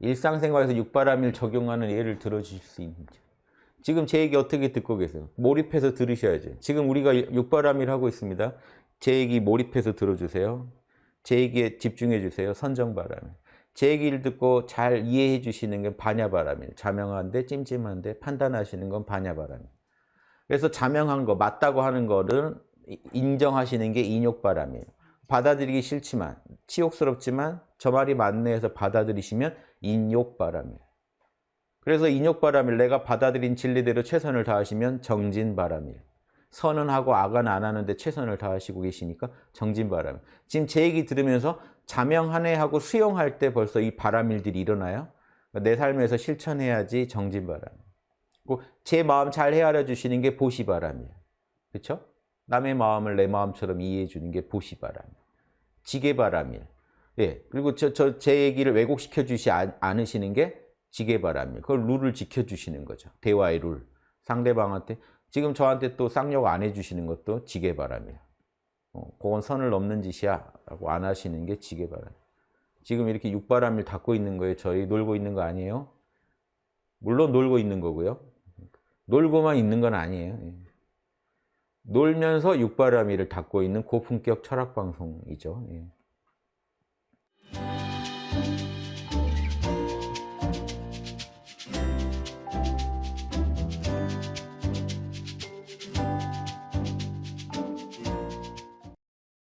일상생활에서 육바람일 적용하는 예를 들어주실 수 있는지. 지금 제 얘기 어떻게 듣고 계세요? 몰입해서 들으셔야죠. 지금 우리가 육바람일 하고 있습니다. 제 얘기 몰입해서 들어주세요. 제 얘기에 집중해 주세요. 선정바람일. 제 얘기를 듣고 잘 이해해 주시는 게 반야바람일. 자명한데 찜찜한데 판단하시는 건 반야바람일. 그래서 자명한 거, 맞다고 하는 거를 인정하시는 게 인욕바람이에요. 받아들이기 싫지만, 치욕스럽지만 저 말이 맞네 해서 받아들이시면 인욕바람이에요. 그래서 인욕바람일 내가 받아들인 진리대로 최선을 다하시면 정진바람일. 선은 하고 악은 안 하는데 최선을 다하시고 계시니까 정진바람. 지금 제 얘기 들으면서 자명하네 하고 수용할 때 벌써 이 바람일들이 일어나요. 내 삶에서 실천해야지 정진바람. 제 마음 잘 헤아려 주시는 게 보시바람이에요. 그렇죠? 남의 마음을 내 마음처럼 이해해 주는 게 보시바람. 지게바람일. 예. 그리고 저, 저, 제 얘기를 왜곡시켜 주시 않으시는 게 지게바람일. 그걸 룰을 지켜 주시는 거죠. 대화의 룰. 상대방한테 지금 저한테 또 쌍욕 안 해주시는 것도 지게바람이에요. 어, 그건 선을 넘는 짓이야 라고 안 하시는 게 지게바람. 지금 이렇게 육바람을 닫고 있는 거예요. 저희 놀고 있는 거 아니에요? 물론 놀고 있는 거고요. 놀고만 있는 건 아니에요. 예. 놀면서 육바라미를 닫고 있는 고품격 철학 방송이죠. 예.